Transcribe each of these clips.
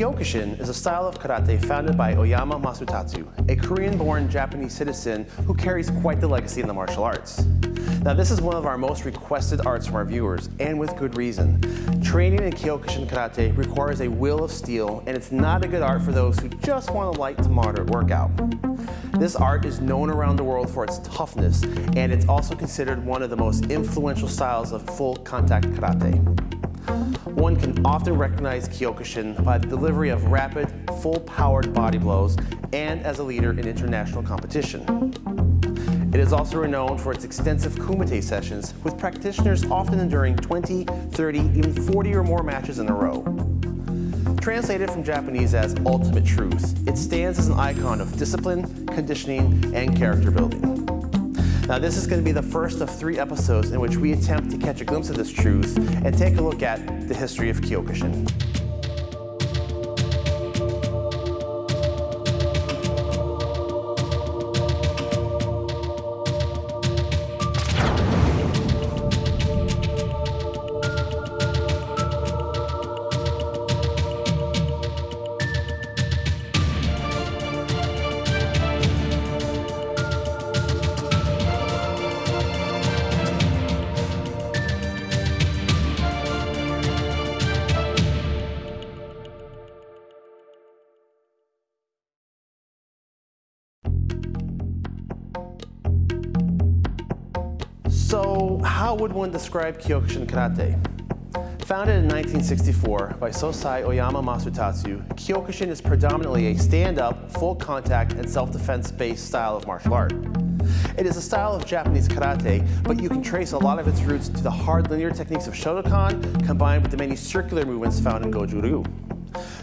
Kyokushin is a style of karate founded by Oyama Masutatsu, a Korean-born Japanese citizen who carries quite the legacy in the martial arts. Now this is one of our most requested arts from our viewers, and with good reason. Training in Kyokushin Karate requires a will of steel, and it's not a good art for those who just want a light to moderate workout. This art is known around the world for its toughness, and it's also considered one of the most influential styles of full contact karate. One can often recognize Kyokushin by the delivery of rapid, full-powered body blows and as a leader in international competition. It is also renowned for its extensive kumite sessions, with practitioners often enduring 20, 30, even 40 or more matches in a row. Translated from Japanese as ultimate truth, it stands as an icon of discipline, conditioning, and character building. Now this is going to be the first of three episodes in which we attempt to catch a glimpse of this truth and take a look at the history of Kyokushin. So how would one describe Kyokushin Karate? Founded in 1964 by Sosai Oyama Masutatsu, Kyokushin is predominantly a stand-up, full contact, and self-defense based style of martial art. It is a style of Japanese karate, but you can trace a lot of its roots to the hard linear techniques of Shotokan combined with the many circular movements found in Goju Ryu.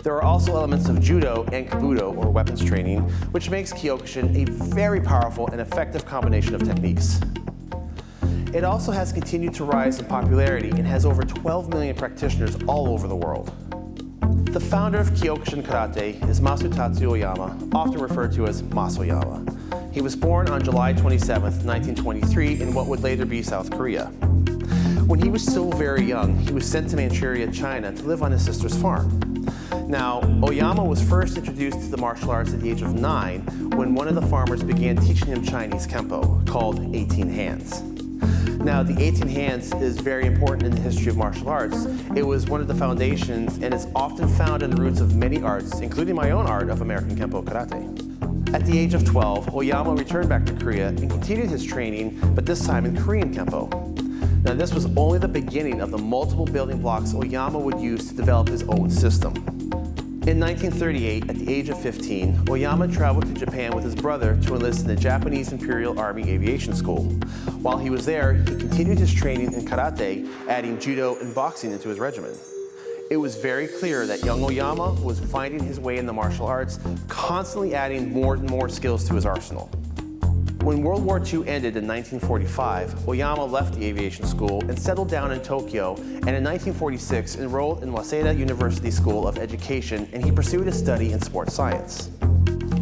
There are also elements of Judo and Kobudo, or weapons training, which makes Kyokushin a very powerful and effective combination of techniques. It also has continued to rise in popularity and has over 12 million practitioners all over the world. The founder of Kyokushin Karate is Masutatsu Oyama, often referred to as Mas Oyama. He was born on July 27, 1923 in what would later be South Korea. When he was still very young, he was sent to Manchuria, China to live on his sister's farm. Now, Oyama was first introduced to the martial arts at the age of nine when one of the farmers began teaching him Chinese Kempo, called 18 Hands. Now, the 18 hands is very important in the history of martial arts. It was one of the foundations and is often found in the roots of many arts, including my own art of American Kempo Karate. At the age of 12, Oyama returned back to Korea and continued his training, but this time in Korean Kempo. Now, this was only the beginning of the multiple building blocks Oyama would use to develop his own system. In 1938, at the age of 15, Oyama traveled to Japan with his brother to enlist in the Japanese Imperial Army Aviation School. While he was there, he continued his training in karate, adding judo and boxing into his regimen. It was very clear that young Oyama was finding his way in the martial arts, constantly adding more and more skills to his arsenal. When World War II ended in 1945, Oyama left the aviation school and settled down in Tokyo, and in 1946 enrolled in Waseda University School of Education, and he pursued a study in sports science.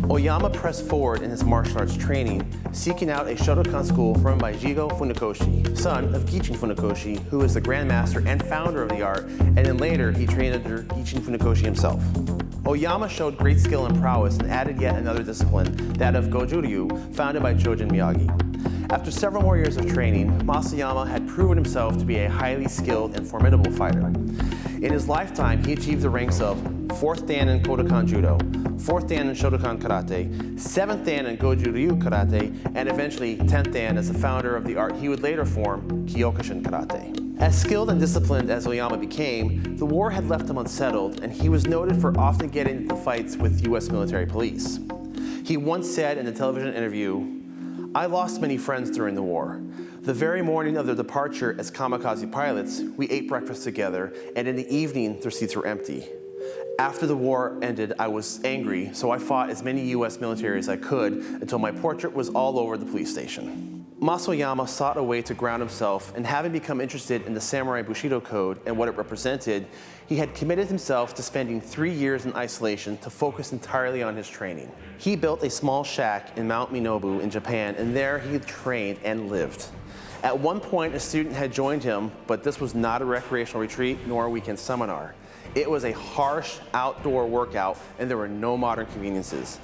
Oyama pressed forward in his martial arts training, seeking out a Shotokan school run by Jigo Funakoshi, son of Gichin Funakoshi, who is the grandmaster and founder of the art, and then later he trained under Gichin Funakoshi himself. Oyama showed great skill and prowess and added yet another discipline, that of Goju Ryu, founded by Chojun Miyagi. After several more years of training, Mas Oyama had proven himself to be a highly skilled and formidable fighter. In his lifetime, he achieved the ranks of 4th Dan in Kodokan Judo, 4th Dan in Shotokan Karate, 7th Dan in Goju Ryu Karate, and eventually 10th Dan as the founder of the art he would later form, Kyokushin Karate. As skilled and disciplined as Oyama became, the war had left him unsettled, and he was noted for often getting into fights with U.S. military police. He once said in a television interview, I lost many friends during the war. The very morning of their departure as kamikaze pilots, we ate breakfast together, and in the evening, their seats were empty. After the war ended, I was angry, so I fought as many US military as I could until my portrait was all over the police station. Mas Oyama sought a way to ground himself, and having become interested in the Samurai Bushido Code and what it represented, he had committed himself to spending three years in isolation to focus entirely on his training. He built a small shack in Mount Minobu in Japan, and there he trained and lived. At one point, a student had joined him, but this was not a recreational retreat nor a weekend seminar. It was a harsh outdoor workout and there were no modern conveniences.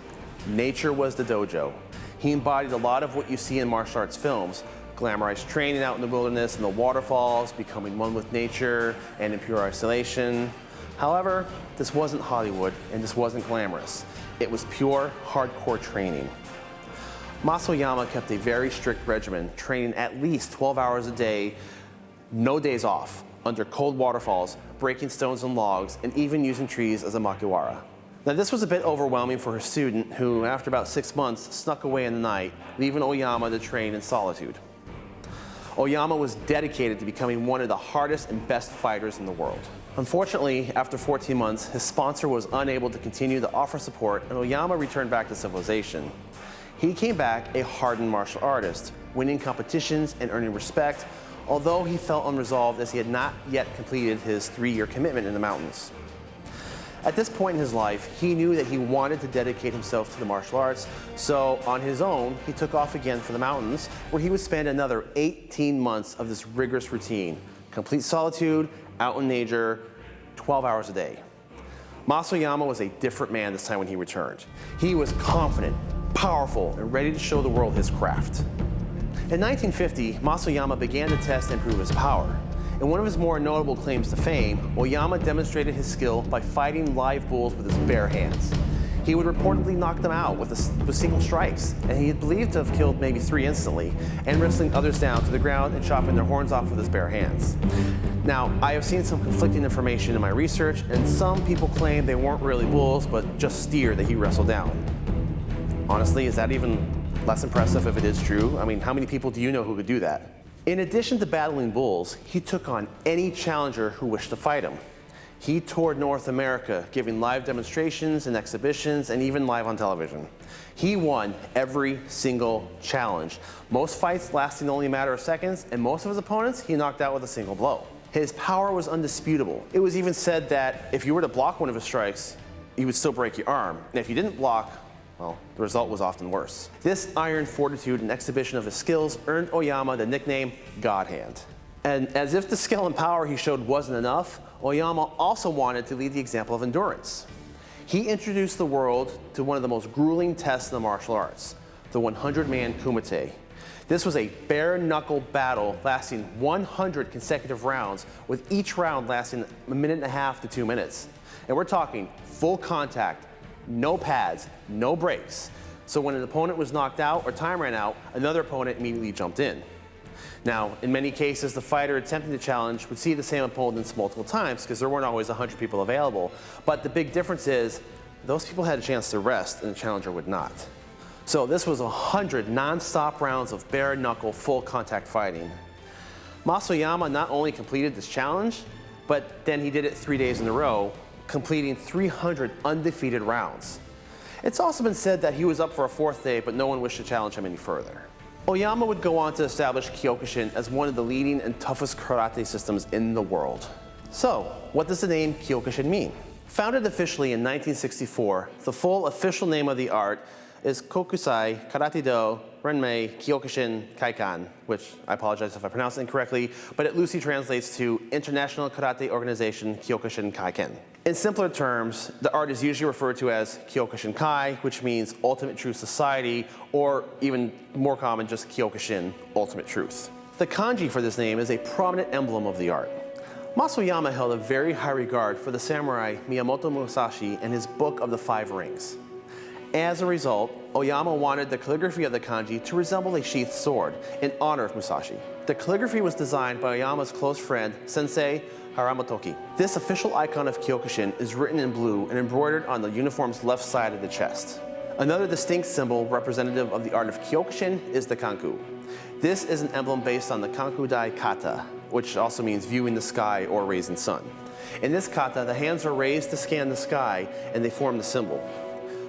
Nature was the dojo. He embodied a lot of what you see in martial arts films, glamorized training out in the wilderness and the waterfalls, becoming one with nature and in pure isolation. However, this wasn't Hollywood and this wasn't glamorous. It was pure, hardcore training. Mas Oyama kept a very strict regimen, training at least 12 hours a day, no days off, under cold waterfalls, breaking stones and logs, and even using trees as a makiwara. Now this was a bit overwhelming for her student who, after about six months, snuck away in the night, leaving Oyama to train in solitude. Oyama was dedicated to becoming one of the hardest and best fighters in the world. Unfortunately, after 14 months, his sponsor was unable to continue to offer support and Oyama returned back to civilization. He came back a hardened martial artist, winning competitions and earning respect, although he felt unresolved as he had not yet completed his three-year commitment in the mountains. At this point in his life, he knew that he wanted to dedicate himself to the martial arts, so on his own, he took off again for the mountains, where he would spend another 18 months of this rigorous routine, complete solitude, out in nature, 12 hours a day. Mas Oyama was a different man this time when he returned. He was confident, powerful, and ready to show the world his craft. In 1950, Mas Oyama began to test and prove his power. In one of his more notable claims to fame, Oyama demonstrated his skill by fighting live bulls with his bare hands. He would reportedly knock them out with, a, with single strikes, and he is believed to have killed maybe three instantly, and wrestling others down to the ground and chopping their horns off with his bare hands. Now, I have seen some conflicting information in my research, and some people claim they weren't really bulls, but just steer that he wrestled down. Honestly, is that even less impressive if it is true? I mean, how many people do you know who could do that? In addition to battling bulls, he took on any challenger who wished to fight him. He toured North America, giving live demonstrations and exhibitions and even live on television. He won every single challenge, most fights lasting only a matter of seconds, and most of his opponents he knocked out with a single blow. His power was undisputable. It was even said that if you were to block one of his strikes, he would still break your arm. And if you didn't block, well, the result was often worse. This iron fortitude and exhibition of his skills earned Oyama the nickname God Hand. And as if the skill and power he showed wasn't enough, Oyama also wanted to lead the example of endurance. He introduced the world to one of the most grueling tests in the martial arts, the 100-man kumite. This was a bare-knuckle battle lasting 100 consecutive rounds, with each round lasting a minute and a half to two minutes. And we're talking full contact, no pads, no breaks. So when an opponent was knocked out or time ran out, another opponent immediately jumped in. Now, in many cases, the fighter attempting the challenge would see the same opponents multiple times because there weren't always 100 people available. But the big difference is those people had a chance to rest and the challenger would not. So this was 100 non-stop rounds of bare knuckle full contact fighting. Mas Oyama not only completed this challenge, but then he did it three days in a row completing 300 undefeated rounds. It's also been said that he was up for a fourth day, but no one wished to challenge him any further. Oyama would go on to establish Kyokushin as one of the leading and toughest karate systems in the world. So, what does the name Kyokushin mean? Founded officially in 1964, the full official name of the art is Kokusai Karate Do Renmei Kyokushin Kaikan, which I apologize if I pronounce it incorrectly, but it loosely translates to International Karate Organization Kyokushin Kaikan. In simpler terms, the art is usually referred to as Kyokushin Kai, which means Ultimate Truth Society, or even more common, just Kyokushin, Ultimate Truth. The kanji for this name is a prominent emblem of the art. Mas Oyama held a very high regard for the samurai Miyamoto Musashi and his Book of the Five Rings. As a result, Oyama wanted the calligraphy of the kanji to resemble a sheathed sword in honor of Musashi. The calligraphy was designed by Oyama's close friend, Sensei Haramotoki. This official icon of Kyokushin is written in blue and embroidered on the uniform's left side of the chest. Another distinct symbol representative of the art of Kyokushin is the kanku. This is an emblem based on the Kankudai kata, which also means viewing the sky or raising sun. In this kata, the hands are raised to scan the sky and they form the symbol.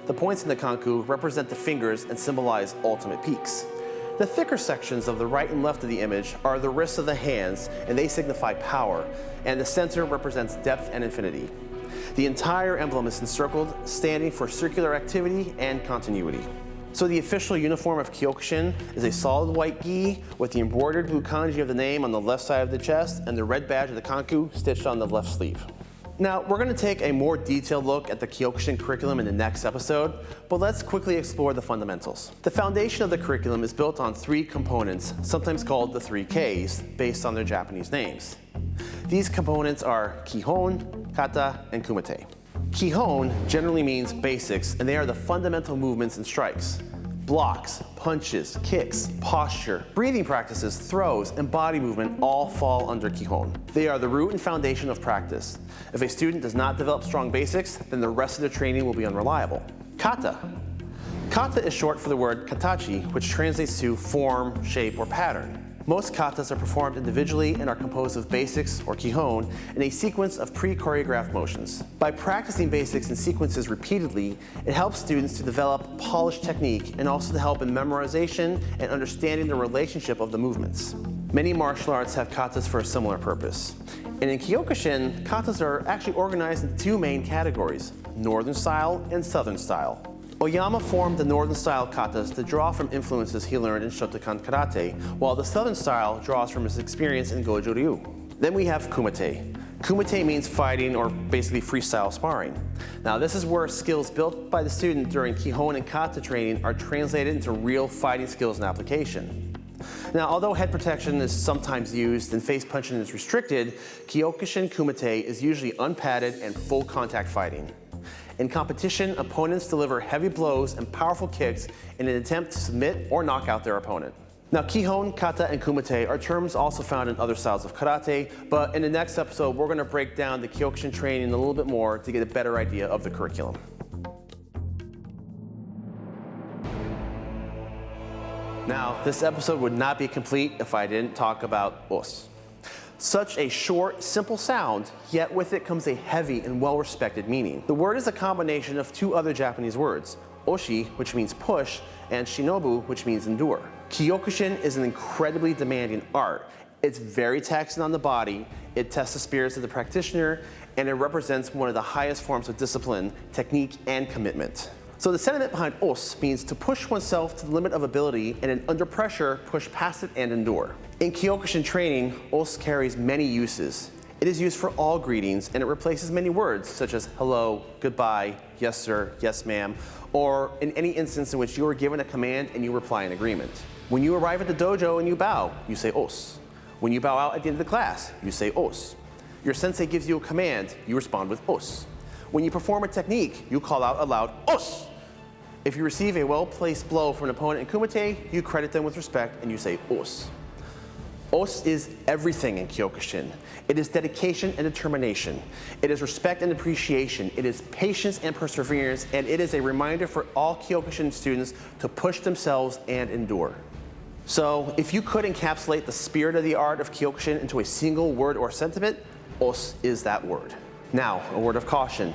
The points in the kanku represent the fingers and symbolize ultimate peaks. The thicker sections of the right and left of the image are the wrists of the hands and they signify power, and the center represents depth and infinity. The entire emblem is encircled, standing for circular activity and continuity. So the official uniform of Kyokushin is a solid white gi with the embroidered blue kanji of the name on the left side of the chest and the red badge of the kanku stitched on the left sleeve. Now, we're going to take a more detailed look at the Kyokushin curriculum in the next episode, but let's quickly explore the fundamentals. The foundation of the curriculum is built on three components, sometimes called the three Ks, based on their Japanese names. These components are Kihon, Kata, and Kumite. Kihon generally means basics, and they are the fundamental movements and strikes. Blocks, punches, kicks, posture, breathing practices, throws, and body movement all fall under Kihon. They are the root and foundation of practice. If a student does not develop strong basics, then the rest of their training will be unreliable. Kata. Kata is short for the word katachi, which translates to form, shape, or pattern. Most katas are performed individually and are composed of basics, or kihon, in a sequence of pre-choreographed motions. By practicing basics and sequences repeatedly, it helps students to develop polished technique and also to help in memorization and understanding the relationship of the movements. Many martial arts have katas for a similar purpose. And in Kyokushin, katas are actually organized into two main categories, Northern style and Southern style. Oyama formed the northern style katas to draw from influences he learned in Shotokan karate, while the southern style draws from his experience in Goju Ryu. Then we have kumite. Kumite means fighting or basically freestyle sparring. Now this is where skills built by the student during Kihon and Kata training are translated into real fighting skills and application. Now, although head protection is sometimes used and face punching is restricted, Kyokushin Kumite is usually unpadded and full contact fighting. In competition, opponents deliver heavy blows and powerful kicks in an attempt to submit or knock out their opponent. Now, Kihon, Kata, and Kumite are terms also found in other styles of karate, but in the next episode, we're gonna break down the Kyokushin training a little bit more to get a better idea of the curriculum. Now, this episode would not be complete if I didn't talk about os. Such a short, simple sound, yet with it comes a heavy and well-respected meaning. The word is a combination of two other Japanese words, oshi, which means push, and shinobu, which means endure. Kyokushin is an incredibly demanding art. It's very taxing on the body, it tests the spirits of the practitioner, and it represents one of the highest forms of discipline, technique, and commitment. So the sentiment behind os means to push oneself to the limit of ability and then under pressure, push past it and endure. In Kyokushin training, os carries many uses. It is used for all greetings and it replaces many words such as hello, goodbye, yes sir, yes ma'am, or in any instance in which you are given a command and you reply in agreement. When you arrive at the dojo and you bow, you say os. When you bow out at the end of the class, you say os. Your sensei gives you a command, you respond with os. When you perform a technique, you call out aloud os. If you receive a well-placed blow from an opponent in Kumite, you credit them with respect and you say os. Os is everything in Kyokushin. It is dedication and determination. It is respect and appreciation. It is patience and perseverance, and it is a reminder for all Kyokushin students to push themselves and endure. So, if you could encapsulate the spirit of the art of Kyokushin into a single word or sentiment, os is that word. Now, a word of caution.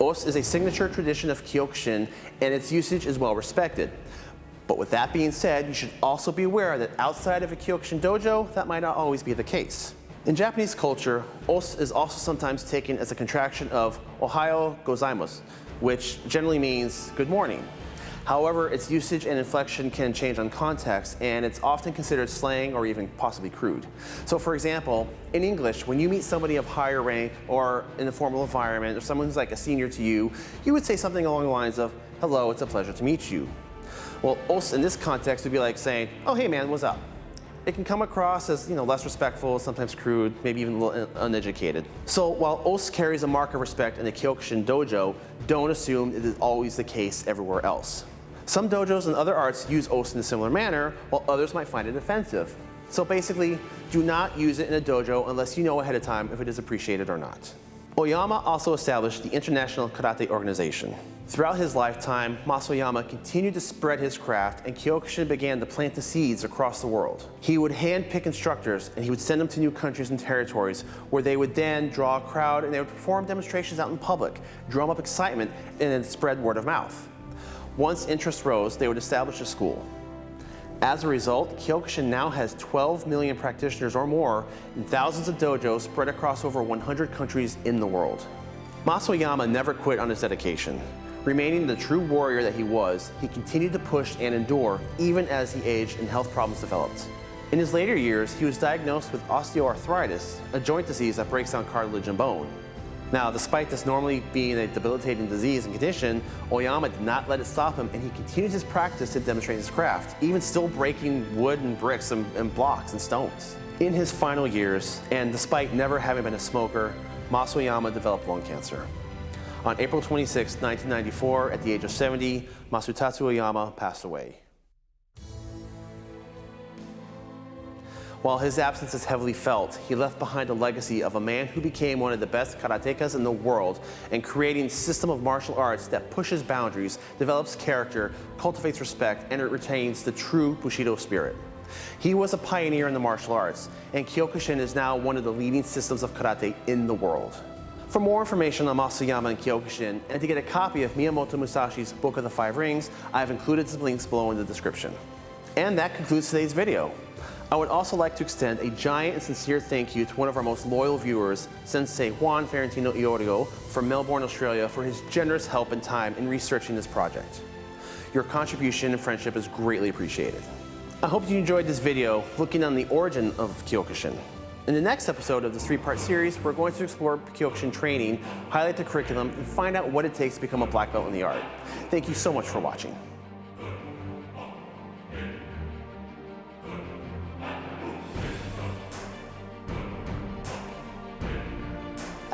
Os is a signature tradition of Kyokushin and its usage is well respected. But with that being said, you should also be aware that outside of a Kyokushin dojo, that might not always be the case. In Japanese culture, os is also sometimes taken as a contraction of Ohayo gozaimasu, which generally means good morning. However, its usage and inflection can change on context, and it's often considered slang or even possibly crude. So for example, in English, when you meet somebody of higher rank or in a formal environment, or someone who's like a senior to you, you would say something along the lines of, hello, it's a pleasure to meet you. Well, os in this context would be like saying, oh, hey man, what's up? it can come across as you know less respectful, sometimes crude, maybe even a little uneducated. So while os carries a mark of respect in the Kyokushin dojo, don't assume it is always the case everywhere else. Some dojos and other arts use os in a similar manner, while others might find it offensive. So basically, do not use it in a dojo unless you know ahead of time if it is appreciated or not. Oyama also established the International Karate Organization. Throughout his lifetime, Mas Oyama continued to spread his craft and Kyokushin began to plant the seeds across the world. He would handpick instructors and he would send them to new countries and territories where they would then draw a crowd and they would perform demonstrations out in public, drum up excitement, and then spread word of mouth. Once interest rose, they would establish a school. As a result, Kyokushin now has 12 million practitioners or more in thousands of dojos spread across over 100 countries in the world. Mas Oyama never quit on his dedication. Remaining the true warrior that he was, he continued to push and endure even as he aged and health problems developed. In his later years, he was diagnosed with osteoarthritis, a joint disease that breaks down cartilage and bone. Now, despite this normally being a debilitating disease and condition, Oyama did not let it stop him and he continued his practice to demonstrate his craft, even still breaking wood and bricks and, and blocks and stones. In his final years, and despite never having been a smoker, Masaru Oyama developed lung cancer. On April 26, 1994, at the age of 70, Masutatsu Oyama passed away. While his absence is heavily felt, he left behind a legacy of a man who became one of the best karatekas in the world and creating a system of martial arts that pushes boundaries, develops character, cultivates respect, and retains the true Bushido spirit. He was a pioneer in the martial arts, and Kyokushin is now one of the leading systems of karate in the world. For more information on Masaru Oyama and Kyokushin, and to get a copy of Miyamoto Musashi's Book of the Five Rings, I have included some links below in the description. And that concludes today's video. I would also like to extend a giant and sincere thank you to one of our most loyal viewers, Sensei Juan Ferentino Iorio from Melbourne, Australia, for his generous help and time in researching this project. Your contribution and friendship is greatly appreciated. I hope you enjoyed this video looking on the origin of Kyokushin. In the next episode of this three-part series, we're going to explore Kyokushin training, highlight the curriculum, and find out what it takes to become a black belt in the art. Thank you so much for watching.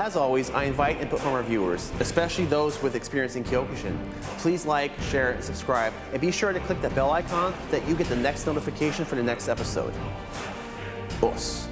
As always, I invite input from our viewers, especially those with experience in Kyokushin. Please like, share, and subscribe, and be sure to click the bell icon so that you get the next notification for the next episode. Os.